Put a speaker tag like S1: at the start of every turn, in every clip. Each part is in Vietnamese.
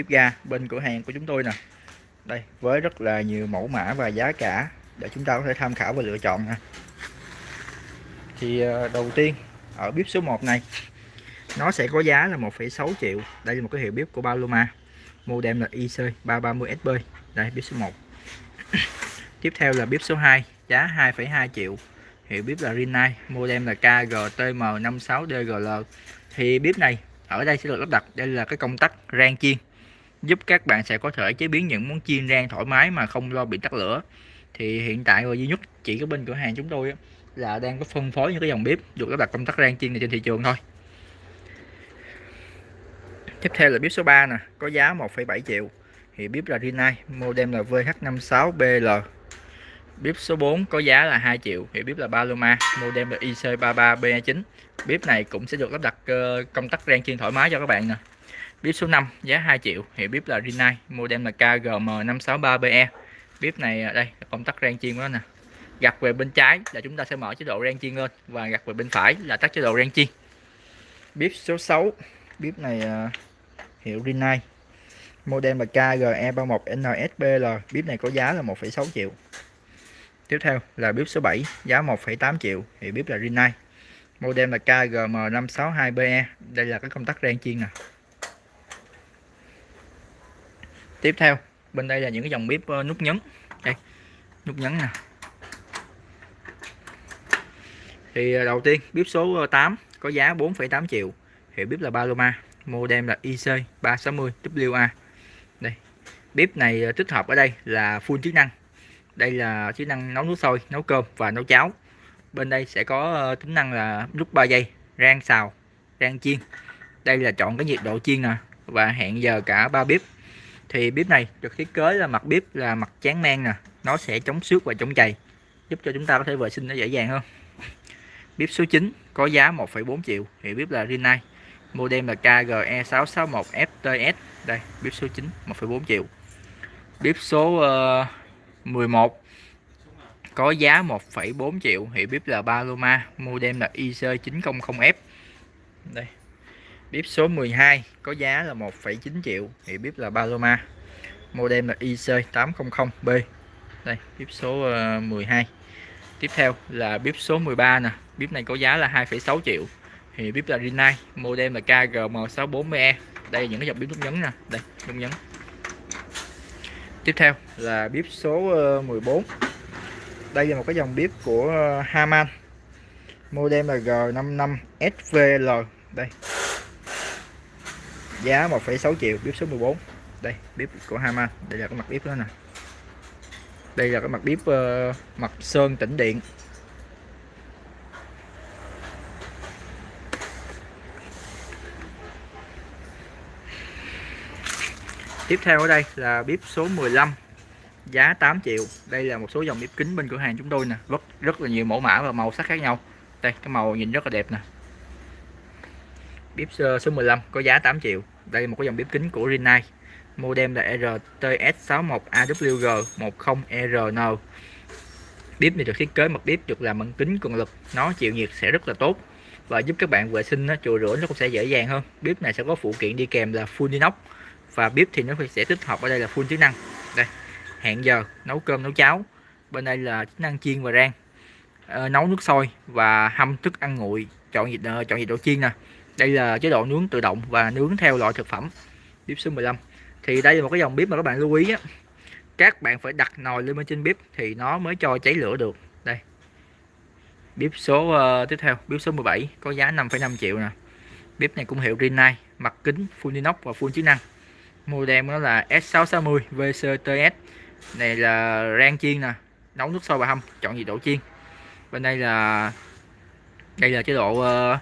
S1: bếp ga bên cửa hàng của chúng tôi nè. Đây với rất là nhiều mẫu mã và giá cả để chúng ta có thể tham khảo và lựa chọn nè. Thì ờ, đầu tiên ở bếp số 1 này nó sẽ có giá là 1,6 triệu. Đây là một cái hiệu bếp của Paloma modem là IC330SB đây bếp số 1 tiếp theo là bếp số 2 giá 2,2 triệu. Hiệu bếp là Rinnai modem là KGTM56DGL thì bếp này ở đây sẽ được lắp đặt đây là cái công tắc rang chiên giúp các bạn sẽ có thể chế biến những món chiên rang thoải mái mà không lo bị tắt lửa. Thì hiện tại rồi duy nhất chỉ có bên cửa hàng chúng tôi là đang có phân phối những cái dòng bếp được lắp đặt công tắc rang chiên này trên thị trường thôi. Tiếp theo là bếp số 3 nè có giá 1,7 triệu. Thì bếp là Rinnai model là VH56BL bếp số 4 có giá là 2 triệu thì bếp là Paloma model là IC33B9 bếp này cũng sẽ được lắp đặt ờ, công tắc rang chiên thoải mái cho các bạn nè bếp số 5 giá 2 triệu. Hiệu bếp là Rinnai model là KGM563BE bếp này à, đây là công tắc rang chiên của nó nè. Gặt về bên trái là chúng ta sẽ mở chế độ rang chiên lên và gặt về bên phải là tắt chế độ rang chiên. Bếp số 6 bếp này à, hiệu Rinnai model là KGE31NSBL bếp này có giá là 1,6 triệu. Tiếp theo là bếp số 7 giá 1,8 triệu. Hiệu bếp là Rinnai model là KGM562BE đây là cái công tắc rang chiên nè tiếp theo bên đây là những cái dòng bếp ờ, nút nhấn. Đây nút nhấn nè. Thì ờ, đầu tiên bếp số ờ, 8 có giá 4,8 triệu. Hiệu bếp là Paloma model là IC 360WA đây bếp này tích hợp ở đây là full chức năng. Đây là chức năng nấu nước sôi nấu cơm và nấu cháo. Bên đây sẽ có tính năng là nút 3 giây rang xào rang chiên. Đây là chọn cái nhiệt độ chiên nè và hẹn giờ cả ba bếp thì bếp này được thiết kế là mặt bếp là mặt chán men nè. Nó sẽ chống xước và chống chày giúp cho chúng ta có thể vệ sinh nó dễ dàng hơn. Bếp số 9 có giá 1,4 triệu thì bếp là Rinnai. Model là KGE661FTS đây bếp số 9 1,4 triệu. Bếp số ờ, uh, 11 có giá 1,4 triệu thì bếp là Paloma. Model là IC900F đây bếp số 12 có giá là 1,9 triệu Thì bếp là Paloma. Model là IC800B đây bếp số ờ, 12 tiếp theo là bếp số 13 nè. Bếp này có giá là 2,6 triệu thì bếp là Rinnai. Model là KGM640E đây những cái dòng bếp nút nhấn nè. Đây nút nhấn. Tiếp theo là bếp số ờ, 14 đây là một cái dòng bếp của ờ, Haman. Model là G55SVL đây giá 1,6 triệu bếp số 14 đây bếp của Hama. Đây là cái mặt bếp đó nè. Đây là cái mặt bếp uh, ờ, mặt sơn tĩnh điện. Tiếp theo ở đây là bếp số 15 giá 8 triệu. Đây là một số dòng bếp kính bên cửa hàng chúng tôi nè. Rất rất là nhiều mẫu mã và màu sắc khác nhau. Đây cái màu nhìn rất là đẹp nè bếp ờ, số 15 có giá 8 triệu. Đây là một cái dòng bếp kính của Rinnai. Model là RTS61AWG10RN bếp này được thiết kế mặt bếp được làm bằng kính cường lực. Nó chịu nhiệt sẽ rất là tốt và giúp các bạn vệ sinh nó chùi rửa nó cũng sẽ dễ dàng hơn. Bếp này sẽ có phụ kiện đi kèm là full inox và bếp thì nó sẽ tích hợp ở đây là full chức năng. Đây, hẹn giờ nấu cơm nấu cháo. Bên đây là chức năng chiên và rang. Ờ, nấu nước sôi và hâm thức ăn nguội, chọn nhiệt ờ, chọn nhiệt độ chiên nè đây là chế độ nướng tự động và nướng theo loại thực phẩm. Bếp số 15 thì đây là một cái dòng bếp mà các bạn lưu ý á. Các bạn phải đặt nồi lên bên trên bếp thì nó mới cho cháy lửa được. Đây. Bếp số uh, tiếp theo bếp số 17 có giá 5,5 triệu nè. Bếp này cũng hiệu Rinnai mặt kính full inox và full chức năng. Model nó là S660 VCTS này là rang chiên nè nấu nước sôi và hâm chọn nhiệt độ chiên. Bên đây là đây là chế độ uh,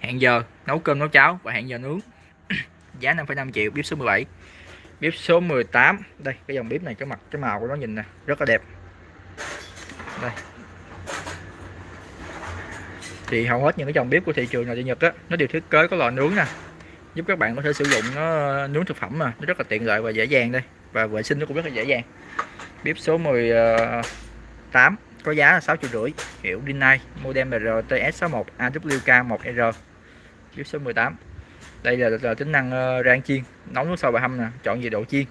S1: hẹn giờ nấu cơm nấu cháo và hẹn giờ nướng. Giá 5,5 triệu bếp số 17 bếp số 18 đây cái dòng bếp này cái mặt cái màu của nó nhìn nè rất là đẹp. Đây. Thì hầu hết những cái dòng bếp của thị trường này trên Nhật á nó đều thiết kế có lò nướng nè. Giúp các bạn có thể sử dụng nó nướng thực phẩm mà nó rất là tiện lợi và dễ dàng đây. Và vệ sinh nó cũng rất là dễ dàng. Bếp số 18 ờ, có giá là 6 triệu rưỡi. Hiệu Rinnai model RTS61 AWK1R bếp số 18 đây là, là tính năng uh, rang chiên nấu nước sôi và hâm nè chọn nhiệt độ chiên.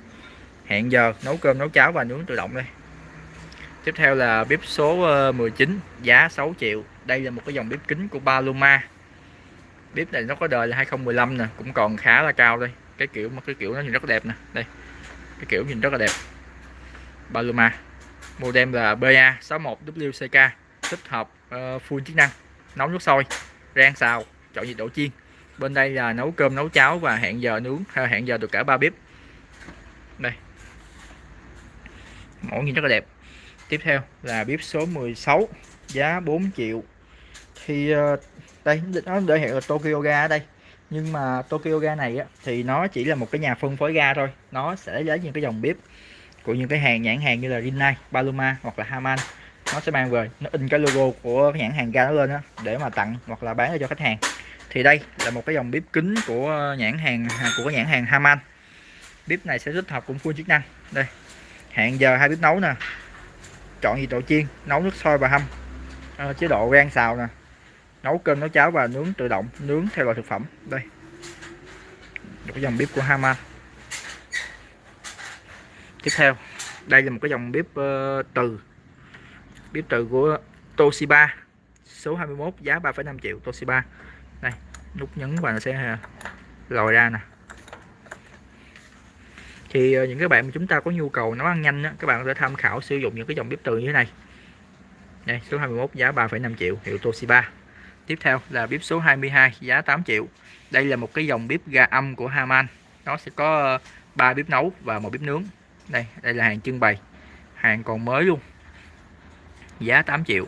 S1: Hẹn giờ nấu cơm nấu cháo và nướng tự động đây. Tiếp theo là bếp số ờ, 19 giá 6 triệu. Đây là một cái dòng bếp kính của Paloma. Bếp này nó có đời là 2015 nè cũng còn khá là cao đây. Cái kiểu mà cái kiểu nó nhìn rất đẹp nè. Đây cái kiểu nhìn rất là đẹp. Paloma model là BA61WCK tích hợp uh, full chức năng nấu nước sôi rang xào chọn nhiệt độ chiên. Bên đây là nấu cơm nấu cháo và hẹn giờ nướng hẹn giờ được cả ba bếp. Đây. Mẫu nhìn rất là đẹp. Tiếp theo là bếp số 16 giá 4 triệu. Thì ờ, đây nó để hiện là Tokyo Ga ở đây. Nhưng mà Tokyo Ga này á, thì nó chỉ là một cái nhà phân phối ga thôi. Nó sẽ lấy những cái dòng bếp của những cái hàng nhãn hàng như là Rinnai, Paloma hoặc là Haman nó sẽ mang về nó in cái logo của cái nhãn hàng ga nó lên đó, để mà tặng hoặc là bán cho khách hàng. Thì đây là một cái dòng bếp kính của nhãn hàng của cái nhãn hàng Haman. Bếp này sẽ tích hợp cũng full chức năng. Đây hẹn giờ hai bếp nấu nè chọn gì độ chiên nấu nước sôi và hâm. À, chế độ rang xào nè nấu cơm nấu cháo và nướng tự động nướng theo loại thực phẩm. Đây một cái dòng bếp của Haman. Tiếp theo đây là một cái dòng bếp uh, ờ, từ bếp từ của Toshiba số 21 giá 3,5 triệu Toshiba. Đây nút nhấn và nó sẽ à, lòi ra nè. Thì à, những cái bạn mà chúng ta có nhu cầu nấu ăn nhanh đó, các bạn có thể tham khảo sử dụng những cái dòng bếp từ như thế này. Đây số 21 giá 3,5 triệu hiệu Toshiba. Tiếp theo là bếp số 22 giá 8 triệu. Đây là một cái dòng bếp ga âm của Haman. Nó sẽ có à, ba bếp nấu và một bếp nướng. Đây đây là hàng trưng bày. Hàng còn mới luôn giá 8 triệu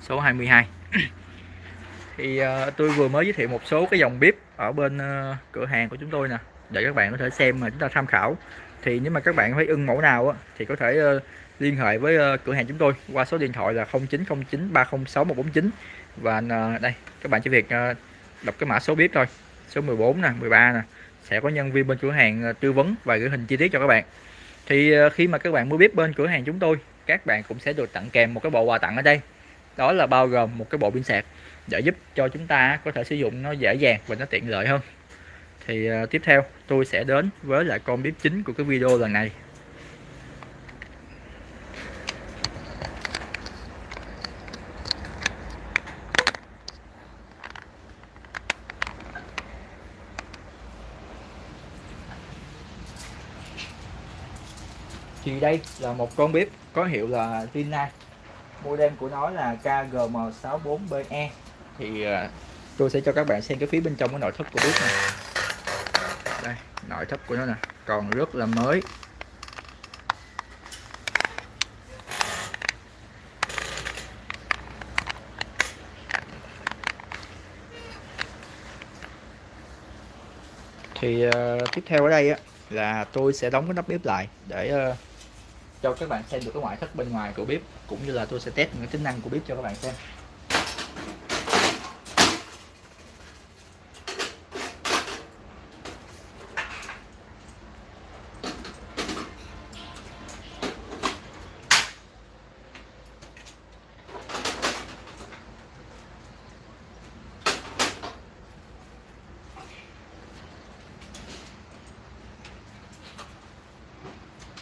S1: số 22 thì uh, tôi vừa mới giới thiệu một số cái dòng bếp ở bên uh, cửa hàng của chúng tôi nè để các bạn có thể xem mà chúng ta tham khảo. Thì nếu mà các bạn thấy ưng mẫu nào á, thì có thể uh, liên hệ với uh, cửa hàng chúng tôi qua số điện thoại là 0909 306 149 và uh, đây các bạn chỉ việc uh, đọc cái mã số bếp thôi số 14 nè 13 nè sẽ có nhân viên bên cửa hàng uh, tư vấn và gửi hình chi tiết cho các bạn. Thì uh, khi mà các bạn mua bếp bên cửa hàng chúng tôi các bạn cũng sẽ được tặng kèm một cái bộ quà tặng ở đây. Đó là bao gồm một cái bộ pin sạc để giúp cho chúng ta có thể sử dụng nó dễ dàng và nó tiện lợi hơn. Thì ờ, tiếp theo tôi sẽ đến với lại con bếp chính của cái video lần này. Thì đây là một con bếp có hiệu là Tina model của nó là KGM64BE thì à, tôi sẽ cho các bạn xem cái phía bên trong cái nội thất của bếp này. Đây nội thất của nó nè. Còn rất là mới. Thì uh, tiếp theo ở đây á là tôi sẽ đóng cái nắp bếp lại để uh, cho các bạn xem được cái ngoại thất bên ngoài của bếp, cũng như là tôi sẽ test những tính năng của bếp cho các bạn xem.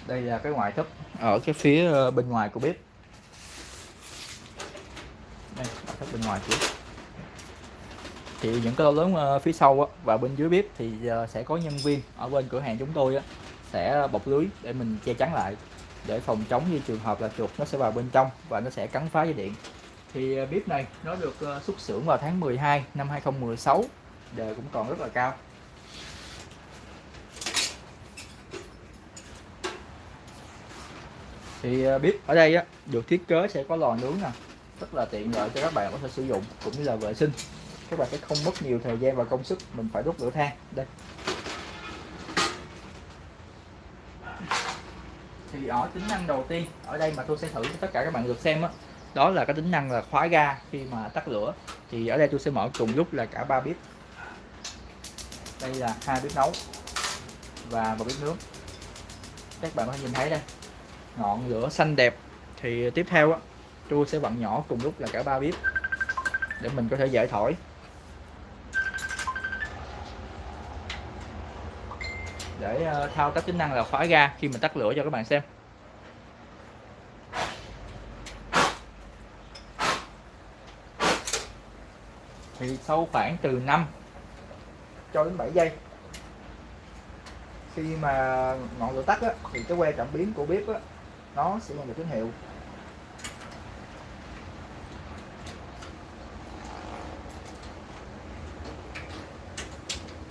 S1: Đây là cái ngoại thất ở cái phía ờ, bên ngoài của bếp. Đây ngoại thất bên ngoài của bếp. Thì những cái lỗ lớn ờ, phía sau và bên dưới bếp thì ờ, sẽ có nhân viên ở bên cửa hàng chúng tôi sẽ bọc lưới để mình che chắn lại, để phòng chống như trường hợp là chuột nó sẽ vào bên trong và nó sẽ cắn phá dây điện. Thì bếp này nó được xuất xưởng vào tháng 12 năm 2016 đời cũng còn rất là cao. Thì à, bếp ở đây á, được thiết kế sẽ có lò nướng nè, rất là tiện lợi cho các bạn có thể sử dụng cũng như là vệ sinh. Các bạn sẽ không mất nhiều thời gian và công sức, mình phải đốt lửa than. Đây. Thì ở tính năng đầu tiên, ở đây mà tôi sẽ thử cho tất cả các bạn được xem á, đó là cái tính năng là khóa ga khi mà tắt lửa. Thì ở đây tôi sẽ mở cùng lúc là cả ba bếp. Đây là hai bếp nấu và một bếp nướng. Các bạn có thể nhìn thấy đây ngọn lửa xanh đẹp. Thì tiếp theo á tôi sẽ vặn nhỏ cùng lúc là cả ba bếp để mình có thể dễ thổi để ờ, thao tác tính năng là khóa ga khi mình tắt lửa cho các bạn xem. Thì sau khoảng từ 5 cho đến 7 giây khi mà ngọn lửa tắt á, thì cái que cảm biến của bếp á, nó sẽ nhận được tín hiệu.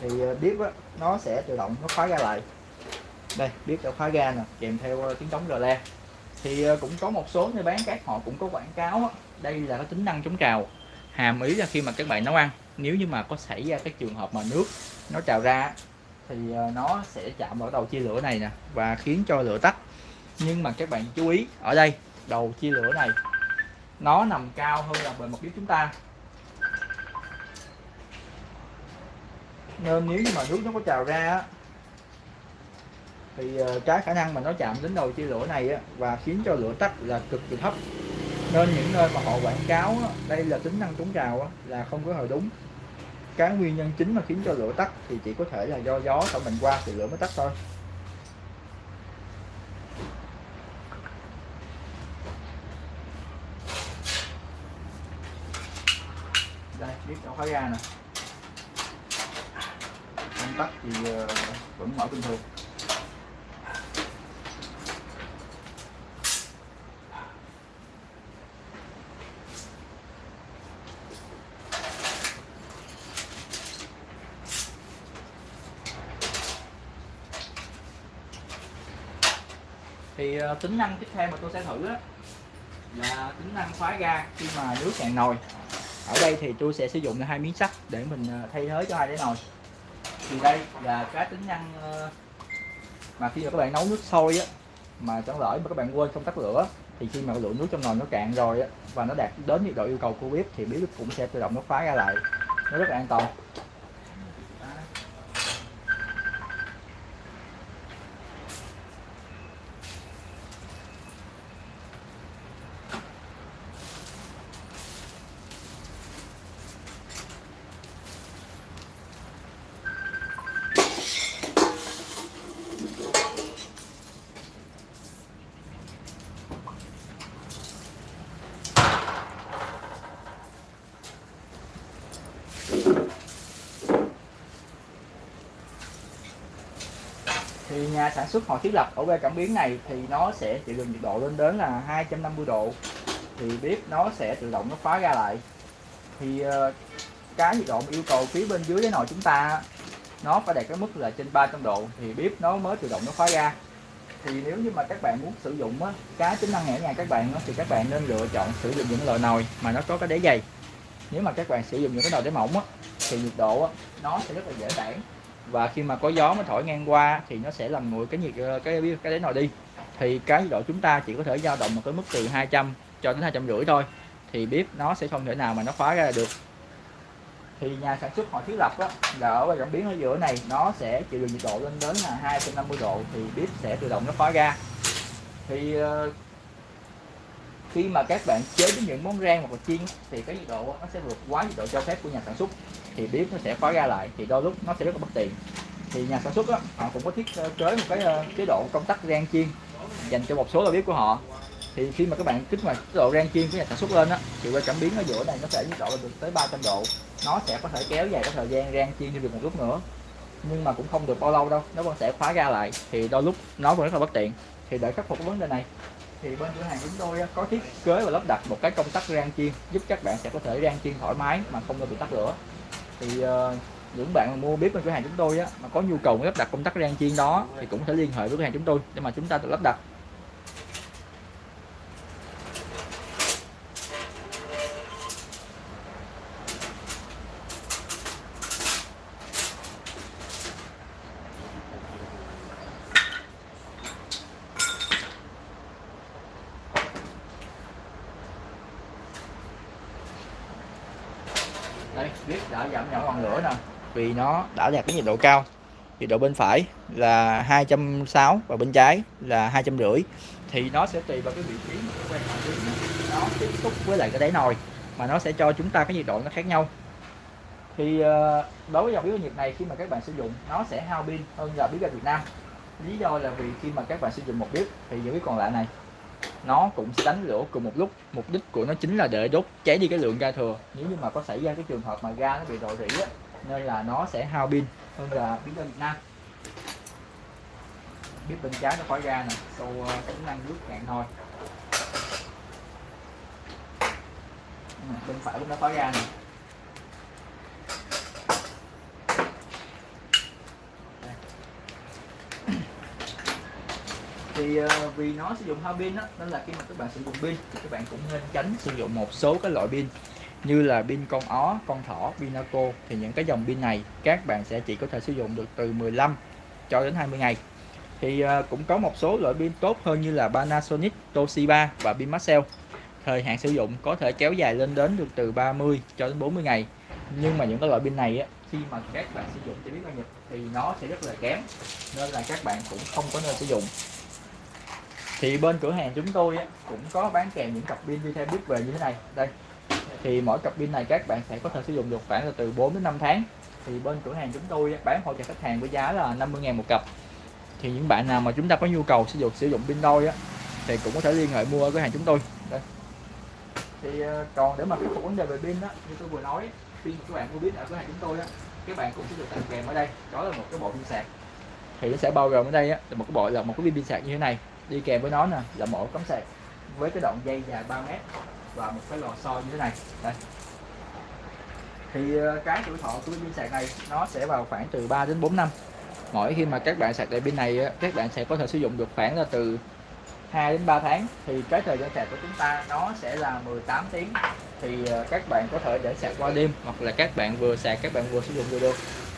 S1: Thì ờ, bếp á, nó sẽ tự động nó khóa ga lại. Đây bếp đã khóa ga nè kèm theo ờ, tiếng trống rờ le. Thì ờ, cũng có một số nơi bán các họ cũng có quảng cáo á. đây là cái tính năng chống trào. Hàm ý là khi mà các bạn nấu ăn nếu như mà có xảy ra cái trường hợp mà nước nó trào ra thì nó sẽ chạm vào đầu chia lửa này nè và khiến cho lửa tắt nhưng mà các bạn chú ý ở đây đầu chia lửa này nó nằm cao hơn là bề mặt bếp chúng ta. Nên nếu như mà nước nó có trào ra thì ờ, cái khả năng mà nó chạm đến đầu chia lửa này á, và khiến cho lửa tắt là cực kỳ thấp. Nên những nơi mà họ quảng cáo á, đây là tính năng chống trào á, là không có hề đúng. Cái nguyên nhân chính mà khiến cho lửa tắt thì chỉ có thể là do gió thổi mình qua thì lửa mới tắt thôi. Khóa ga nè. Công tắc thì ờ, vẫn mở bình thường. Thì ờ, tính năng tiếp theo mà tôi sẽ thử là tính năng khóa ga khi mà nước cạn nồi ở đây thì tôi sẽ sử dụng hai miếng sắt để mình ờ, thay thế cho hai cái nồi. Thì đây là cái tính năng ờ, mà khi mà các bạn nấu nước sôi á, mà chẳng lỡ mà các bạn quên không tắt lửa, thì khi mà lượng nước trong nồi nó cạn rồi á, và nó đạt đến nhiệt độ yêu cầu của bếp, thì bếp cũng sẽ tự động nó khóa ra lại. Nó rất là an toàn. Thì nhà sản xuất họ thiết lập ở que cảm biến này thì nó sẽ chịu được nhiệt độ lên đến là 250 độ. Thì bếp nó sẽ tự động nó khóa ra lại. Thì ờ, cái nhiệt độ yêu cầu phía bên dưới cái nồi chúng ta nó phải đạt cái mức là trên 300 độ thì bếp nó mới tự động nó khóa ra. Thì nếu như mà các bạn muốn sử dụng á, cái tính năng ở nhà các bạn á, thì các bạn nên lựa chọn sử dụng những loại nồi mà nó có cái đáy dày. Nếu mà các bạn sử dụng những cái nồi đáy mỏng á, thì nhiệt độ á, nó sẽ rất là dễ tản và khi mà có gió mới thổi ngang qua thì nó sẽ làm nguội cái nhiệt ờ, cái cái đáy nồi đi. Thì cái nhiệt độ chúng ta chỉ có thể dao động một cái mức từ 200 cho đến hai trăm rưỡi thôi thì bếp nó sẽ không thể nào mà nó khóa ra được. Thì nhà sản xuất họ thiết lập đó, là ở cảm biến ở giữa này nó sẽ chịu được nhiệt độ lên đến là 250 độ thì bếp sẽ tự động nó khóa ra. Thì ờ, khi mà các bạn chế biến những món rang hoặc là chiên thì cái nhiệt độ nó sẽ vượt quá nhiệt độ cho phép của nhà sản xuất thì bếp nó sẽ khóa ra lại thì đôi lúc nó sẽ rất là bất tiện. Thì nhà sản xuất đó, họ cũng có thiết ờ, kế một cái ờ, chế độ công tắc rang chiên dành cho một số lò bếp của họ. Thì khi mà các bạn kích hoạt chế độ rang chiên của nhà sản xuất lên á thì qua cảm biến ở giữa này nó sẽ nhiệt độ được tới 300 độ. Nó sẽ có thể kéo dài cái thời gian rang chiên thêm được một lúc nữa nhưng mà cũng không được bao lâu đâu nó vẫn sẽ khóa ra lại. Thì đôi lúc nó vẫn rất là bất tiện. Thì để khắc phục cái vấn đề này thì bên cửa hàng chúng tôi có thiết kế và lắp đặt một cái công tắc rang chiên giúp các bạn sẽ có thể rang chiên thoải mái mà không bị tắt lửa thì uh, những bạn mua bếp bên cửa hàng chúng tôi á, mà có nhu cầu lắp đặt công tắc rang chiên đó thì cũng thể liên hệ với cửa hàng chúng tôi để mà chúng ta tự lắp đặt. Đây biết đã giảm nhỏ ngọn lửa nè. Vì nó đã đạt cái nhiệt độ cao. Nhiệt độ bên phải là 260 và bên trái là hai trăm rưỡi. Thì nó sẽ tùy vào cái vị trí mà quen nó tiếp xúc với lại cái đáy nồi, mà nó sẽ cho chúng ta cái nhiệt độ nó khác nhau. Thì ờ, đối với dòng bếp nhiệt này, khi mà các bạn sử dụng, nó sẽ hao pin hơn là bếp ga Việt Nam. Lý do là vì khi mà các bạn sử dụng một bếp, thì những cái còn lại này nó cũng sẽ đánh lửa cùng một lúc. Mục đích của nó chính là để đốt cháy đi cái lượng ga thừa. Nếu như mà có xảy ra cái trường hợp mà ga nó bị rò rỉ á, nên là nó sẽ hao pin. Hơn là pin ga Việt Nam. Biết bên trái nó khói ga nè. Sau ờ, tính năng nước cạn thôi. Bên phải cũng nó khói ga nè. Thì uh, vì nó sử dụng hao pin đó nên là khi mà các bạn sử dụng pin thì các bạn cũng nên tránh sử dụng một số cái loại pin như là pin con ó, con thỏ, pin Naco. Thì những cái dòng pin này các bạn sẽ chỉ có thể sử dụng được từ 15 cho đến 20 ngày. Thì uh, cũng có một số loại pin tốt hơn như là Panasonic, Toshiba và pin Maxell thời hạn sử dụng có thể kéo dài lên đến được từ 30 cho đến 40 ngày. Nhưng mà những cái loại pin này á, khi mà các bạn sử dụng cho biết bao nhiêu thì nó sẽ rất là kém nên là các bạn cũng không có nên sử dụng thì bên cửa hàng chúng tôi á, cũng có bán kèm những cặp pin đi theo biết về như thế này. Đây. Thì mỗi cặp pin này các bạn sẽ có thể sử dụng được khoảng là từ 4 đến 5 tháng. Thì bên cửa hàng chúng tôi bán hỗ trợ khách hàng với giá là 50.000 một cặp. Thì những bạn nào mà chúng ta có nhu cầu sử dụng sử dụng pin đôi á thì cũng có thể liên hệ mua ở cửa hàng chúng tôi. Đây. Thì ờ, còn để mà khắc phục vấn đề về pin đó như tôi vừa nói pin các bạn mua biết ở cửa hàng chúng tôi á các bạn cũng sẽ được tặng kèm ở đây. Đó là một cái bộ pin sạc. Thì nó sẽ bao gồm ở đây á là một cái bộ là một cái pin sạc như thế này đi kèm với nó nè, là một cắm sạc với cái đoạn dây dài 3 mét và một cái lò xo như thế này. Đây. Thì ờ, cái tuổi thọ của pin sạc này nó sẽ vào khoảng từ 3 đến 4 năm. Mỗi khi mà các bạn sạc đầy pin này các bạn sẽ có thể sử dụng được khoảng là từ 2 đến 3 tháng. Thì cái thời gian sạc của chúng ta nó sẽ là 18 tiếng. Thì ờ, các bạn có thể để sạc qua đêm hoặc là các bạn vừa sạc, các bạn vừa sử dụng được được.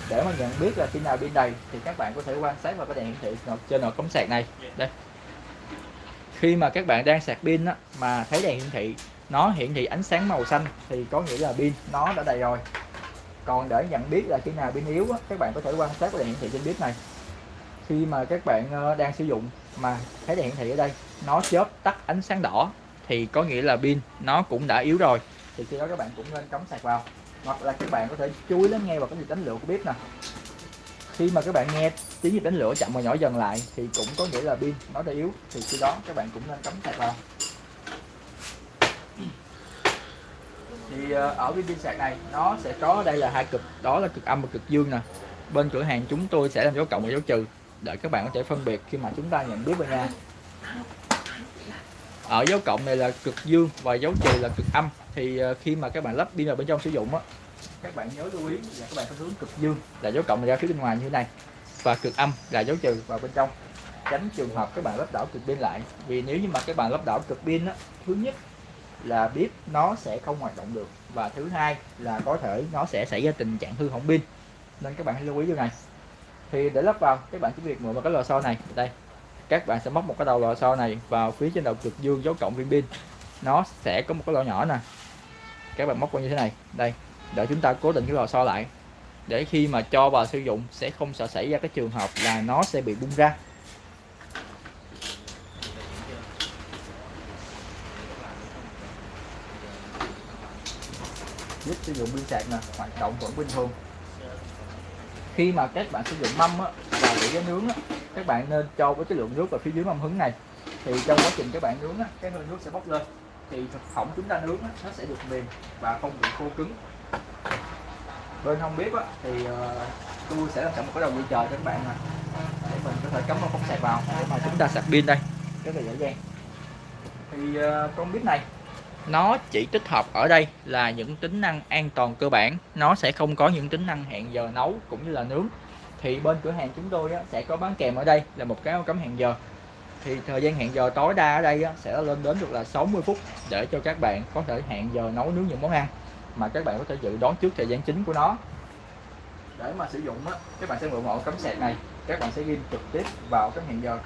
S1: Để mà nhận biết là khi nào pin đầy thì các bạn có thể quan sát vào cái đèn hiển thị trên nồi cắm sạc này. Đây khi mà các bạn đang sạc pin á, mà thấy đèn hiển thị nó hiển thị ánh sáng màu xanh thì có nghĩa là pin nó đã đầy rồi. Còn để nhận biết là khi nào pin yếu á, các bạn có thể quan sát cái đèn hiển thị trên bếp này. Khi mà các bạn ờ, đang sử dụng mà thấy đèn hiển thị ở đây nó chớp tắt ánh sáng đỏ thì có nghĩa là pin nó cũng đã yếu rồi. Thì khi đó các bạn cũng nên cắm sạc vào. Hoặc là các bạn có thể chú ý lắng nghe vào cái nhịp đánh lửa của bếp nè khi mà các bạn nghe tiếng nhịp đánh lửa chậm và nhỏ dần lại, thì cũng có nghĩa là pin nó đã yếu, thì khi đó các bạn cũng nên cắm sạc vào. Thì ờ, ở cái pin sạc này, nó sẽ có, đây là hai cực, đó là cực âm và cực dương nè. Bên cửa hàng chúng tôi sẽ làm dấu cộng và dấu trừ, để các bạn có thể phân biệt khi mà chúng ta nhận biết vào nha ở dấu cộng này là cực dương và dấu trừ là cực âm. Thì ờ, khi mà các bạn lắp pin vào bên trong sử dụng á các bạn nhớ lưu ý là các bạn phải hướng cực dương, là dấu cộng ra phía bên ngoài như thế này, và cực âm là dấu trừ vào bên trong. Tránh trường hợp các bạn lắp đảo cực pin lại, vì nếu như mà các bạn lắp đảo cực pin á, thứ nhất là bếp nó sẽ không hoạt động được, và thứ hai là có thể nó sẽ xảy ra tình trạng hư hỏng pin. Nên các bạn hãy lưu ý điều này. Thì để lắp vào, các bạn chỉ việc mượn vào cái lò xo này, đây. Các bạn sẽ móc một cái đầu lò xo này vào phía trên đầu cực dương dấu cộng viên pin. Nó sẽ có một cái lỗ nhỏ nè. Các bạn móc vào như thế này, đây để chúng ta cố định cái lò xo lại. Để khi mà cho vào sử dụng sẽ không sợ xảy ra cái trường hợp là nó sẽ bị bung ra. Giúp sử dụng pin sạc nè hoạt động vẫn bình thường. Khi mà các bạn sử dụng mâm á, và để cái nướng á, các bạn nên cho với cái lượng nước vào phía dưới mâm hứng này. Thì trong quá trình các bạn nướng á, cái hơi nước sẽ bốc lên. Thì thực phẩm chúng ta nướng á, nó sẽ được mềm và không bị khô cứng bên không biết á, thì uh, tôi sẽ làm sẵn một cái đầu dây chờ cho các bạn nè. Để mình có thể cắm một phóng sạc vào. Để mà chúng ta sạc pin đây. Rất là dễ dàng. Thì uh, con bếp này nó chỉ tích hợp ở đây là những tính năng an toàn cơ bản. Nó sẽ không có những tính năng hẹn giờ nấu cũng như là nướng. Thì bên cửa hàng chúng tôi sẽ có bán kèm ở đây là một cái cắm hẹn giờ. Thì thời gian hẹn giờ tối đa ở đây sẽ lên đến được là 60 phút để cho các bạn có thể hẹn giờ nấu nướng những món ăn mà các bạn có thể dự đoán trước thời gian chính của nó. Để mà sử dụng á, các bạn sẽ mượn ổ cắm sạc này. Các bạn sẽ ghi trực tiếp vào cái hẹn giờ.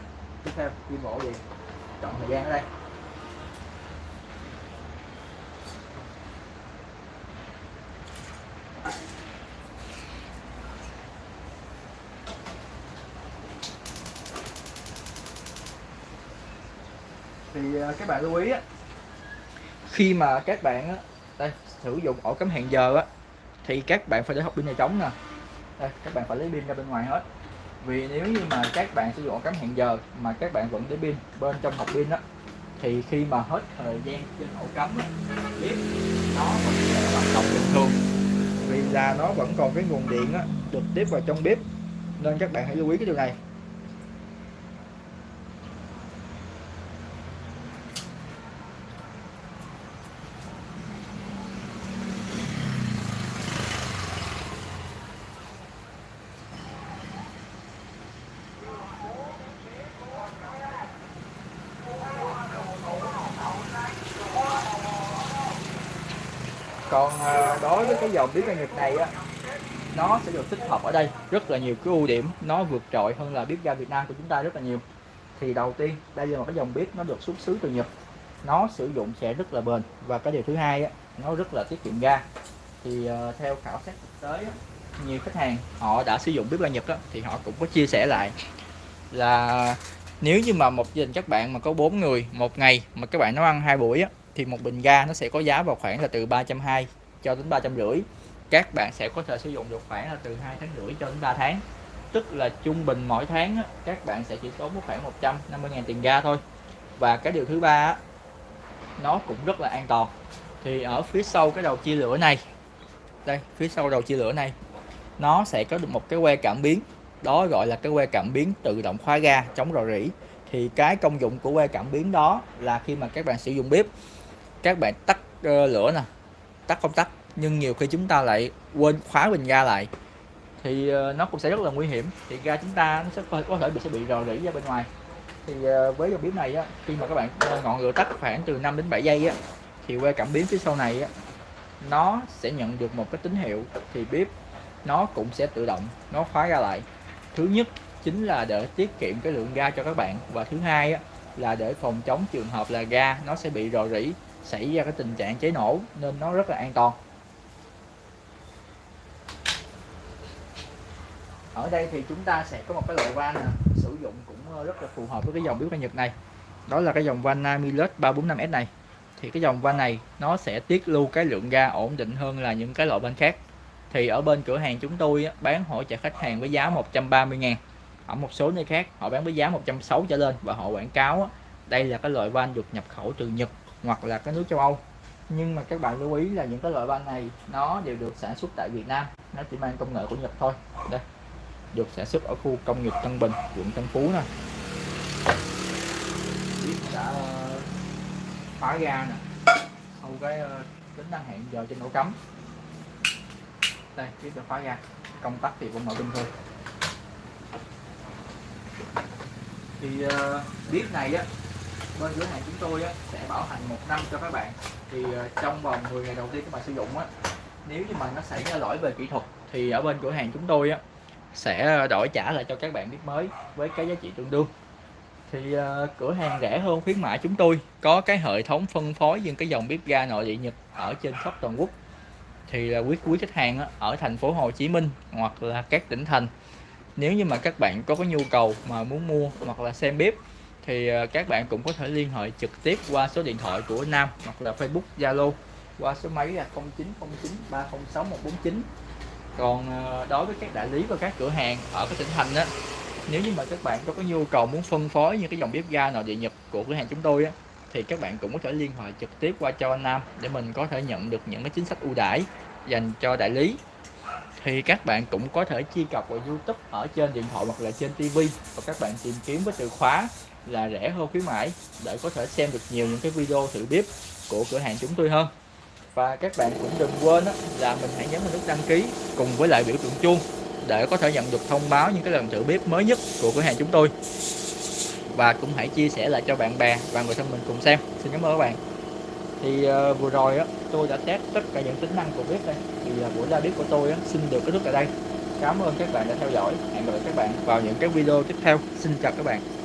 S1: Tiếp theo ghi ổ gì chọn thời gian ở đây. Thì à, các bạn lưu ý á, khi mà các bạn đây sử dụng ổ cắm hẹn giờ á thì các bạn phải để hộp pin này trống nè. Đây các bạn phải lấy pin ra bên ngoài hết. Vì nếu như mà các bạn sử dụng ổ cắm hẹn giờ mà các bạn vẫn để pin bên trong hộp pin đó thì khi mà hết thời gian trên ổ cắm á, bếp nó vẫn sẽ hoạt động bình thường. Vì là nó vẫn còn cái nguồn điện á, được tiếp vào trong bếp nên các bạn hãy lưu ý cái điều này còn à, đối với cái dòng bếp ga Nhật này á nó sẽ được tích hợp ở đây. Rất là nhiều cái ưu điểm nó vượt trội hơn là bếp ga Việt Nam của chúng ta rất là nhiều. Thì đầu tiên đây là một cái dòng bếp nó được xuất xứ từ Nhật. Nó sử dụng sẽ rất là bền. Và cái điều thứ hai á, nó rất là tiết kiệm ga. Thì uh, theo khảo sát thực tế á, nhiều khách hàng họ đã sử dụng bếp ga Nhật á, thì họ cũng có chia sẻ lại là nếu như mà một gia đình các bạn mà có bốn người một ngày mà các bạn nấu ăn hai buổi á, thì một bình ga nó sẽ có giá vào khoảng là từ 320 cho đến 350 các bạn sẽ có thể sử dụng được khoảng là từ 2 tháng rưỡi cho đến 3 tháng. Tức là trung bình mỗi tháng các bạn sẽ chỉ tốn khoảng 150 ngàn tiền ga thôi. Và cái điều thứ ba nó cũng rất là an toàn. Thì ở phía sau cái đầu chia lửa này đây phía sau đầu chia lửa này nó sẽ có được một cái que cảm biến. Đó gọi là cái que cảm biến tự động khóa ga chống rò rỉ. Thì cái công dụng của que cảm biến đó là khi mà các bạn sử dụng bếp các bạn tắt uh, lửa nè tắt công tắc nhưng nhiều khi chúng ta lại quên khóa bình ga lại. Thì ờ, nó cũng sẽ rất là nguy hiểm. Thì ga chúng ta nó sẽ có, thể bị sẽ bị rò rỉ ra bên ngoài. Thì ờ, với dòng bếp này á khi mà các bạn ờ, ngọn lửa tắt khoảng từ 5 đến 7 giây á thì que cảm biến phía sau này á nó sẽ nhận được một cái tín hiệu. Thì bếp nó cũng sẽ tự động nó khóa ra lại. Thứ nhất chính là để tiết kiệm cái lượng ga cho các bạn và thứ hai á, là để phòng chống trường hợp là ga nó sẽ bị rò rỉ xảy ra cái tình trạng cháy nổ nên nó rất là an toàn. Ở đây thì chúng ta sẽ có một cái loại van sử dụng cũng ờ, rất là phù hợp với cái dòng biếu ga Nhật này. Đó là cái dòng van Namilus 345S này. Thì cái dòng van này nó sẽ tiết lưu cái lượng ga ổn định hơn là những cái loại van khác. Thì ở bên cửa hàng chúng tôi bán hỗ trợ khách hàng với giá 130 ngàn. Ở một số nơi khác, họ bán với giá 160 trở lên và họ quảng cáo đây là cái loại van được nhập khẩu từ Nhật hoặc là các nước châu Âu. Nhưng mà các bạn lưu ý là những cái loại van này nó đều được sản xuất tại Việt Nam. Nó chỉ mang công nghệ của Nhật thôi. Đây được sản xuất ở khu công nghiệp Tân Bình quận Tân Phú nè. Đã ờ, khóa ga nè. Sau cái ờ, tính năng hẹn giờ trên ổ cắm. Đây tiếp được khóa ga. Công tắc thì vẫn mở bình thường. Thì ờ, uh, bếp này á bên cửa hàng chúng tôi á, sẽ bảo hành một năm cho các bạn. Thì ờ, trong vòng 10 ngày đầu tiên các bạn sử dụng á nếu như mà nó xảy ra lỗi về kỹ thuật thì ở bên cửa hàng chúng tôi á sẽ đổi trả lại cho các bạn bếp mới với cái giá trị tương đương. Thì uh, cửa hàng rẻ hơn khuyến mại chúng tôi có cái hệ thống phân phối những cái dòng bếp ga nội địa Nhật ở trên khắp toàn quốc. Thì là quý quý khách hàng á, ở thành phố Hồ Chí Minh hoặc là các tỉnh thành. Nếu như mà các bạn có cái nhu cầu mà muốn mua hoặc là xem bếp thì ờ, các bạn cũng có thể liên hệ trực tiếp qua số điện thoại của Nam hoặc là Facebook, Zalo qua số máy là 0909 306 149 còn ờ, đối với các đại lý và các cửa hàng ở các tỉnh thành á, nếu như mà các bạn có cái nhu cầu muốn phân phối những cái dòng bếp ga nào địa Nhật của cửa hàng chúng tôi á, thì các bạn cũng có thể liên hệ trực tiếp qua cho anh Nam để mình có thể nhận được những cái chính sách ưu đãi dành cho đại lý thì các bạn cũng có thể truy cập vào YouTube ở trên điện thoại hoặc là trên TV và các bạn tìm kiếm với từ khóa là rẻ hơn khuyến mãi để có thể xem được nhiều những cái video thử bếp của cửa hàng chúng tôi hơn. Và các bạn cũng đừng quên là mình hãy nhấn vào nút đăng ký cùng với lại biểu tượng chuông để có thể nhận được thông báo những cái lần thử bếp mới nhất của cửa hàng chúng tôi. Và cũng hãy chia sẻ lại cho bạn bè và người thân mình cùng xem. Xin cảm ơn các bạn thì uh, vừa rồi á tôi đã test tất cả những tính năng của bếp đây. Thì uh, buổi ra bếp của tôi á, xin được kết thúc tại đây. Cảm ơn các bạn đã theo dõi. Hẹn gặp lại các bạn vào những cái video tiếp theo. Xin chào các bạn.